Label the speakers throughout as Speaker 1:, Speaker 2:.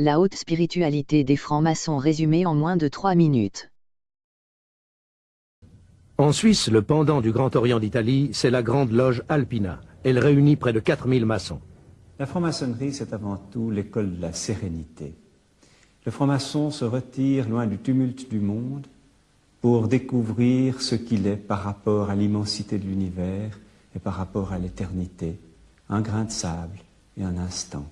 Speaker 1: La haute spiritualité des francs-maçons résumée en moins de trois minutes.
Speaker 2: En Suisse, le pendant du Grand Orient d'Italie, c'est la Grande Loge Alpina. Elle réunit près de 4000 maçons.
Speaker 3: La franc-maçonnerie, c'est avant tout l'école de la sérénité. Le franc-maçon se retire loin du tumulte du monde pour découvrir ce qu'il est par rapport à l'immensité de l'univers et par rapport à l'éternité, un grain de sable et un instant.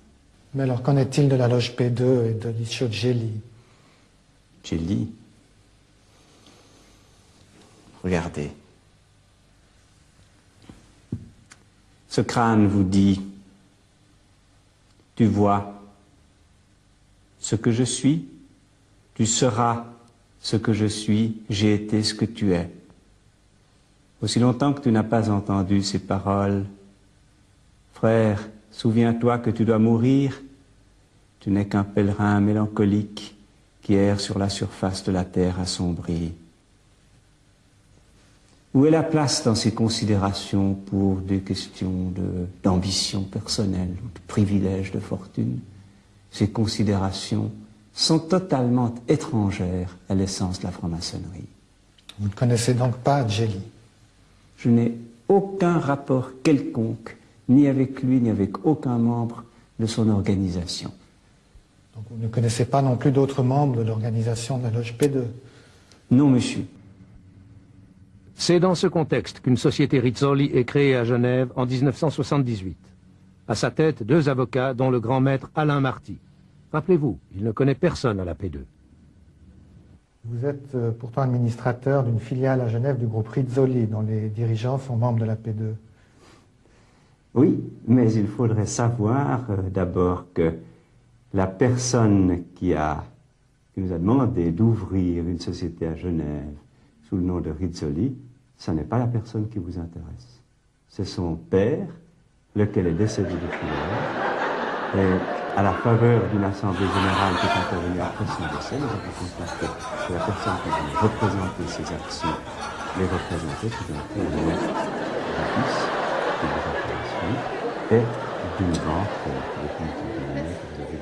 Speaker 4: Mais alors qu'en est-il de la loge P2 et de l'Ischio Gelli
Speaker 3: Gelli Regardez. Ce crâne vous dit, tu vois ce que je suis, tu seras ce que je suis, j'ai été ce que tu es. Aussi longtemps que tu n'as pas entendu ces paroles, frère, souviens-toi que tu dois mourir, tu n'es qu'un pèlerin mélancolique qui erre sur la surface de la terre assombrie. Où est la place dans ces considérations pour des questions d'ambition personnelle, de privilèges, de fortune? Ces considérations sont totalement étrangères à l'essence de la franc-maçonnerie.
Speaker 4: Vous ne connaissez donc pas Jelly
Speaker 3: Je n'ai aucun rapport quelconque, ni avec lui, ni avec aucun membre de son organisation.
Speaker 4: Donc vous ne connaissez pas non plus d'autres membres de l'organisation de la loge P2
Speaker 3: Non, monsieur.
Speaker 2: C'est dans ce contexte qu'une société Rizzoli est créée à Genève en 1978. À sa tête, deux avocats, dont le grand maître Alain Marty. Rappelez-vous, il ne connaît personne à la P2.
Speaker 4: Vous êtes euh, pourtant administrateur d'une filiale à Genève du groupe Rizzoli, dont les dirigeants sont membres de la P2.
Speaker 3: Oui, mais il faudrait savoir euh, d'abord que la personne qui, a, qui nous a demandé d'ouvrir une société à Genève sous le nom de Rizzoli ce n'est pas la personne qui vous intéresse. C'est son père, lequel est décédé depuis lors. Et à la faveur d'une assemblée générale qui est intervenue après son décès, nous avons constaté que la personne qui venait représenter ses actions, les représenter, tout d'un coup, qui vous intéresse lui, et banque, euh, que vous avez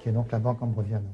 Speaker 4: Qui est donc la banque Ambrosiano.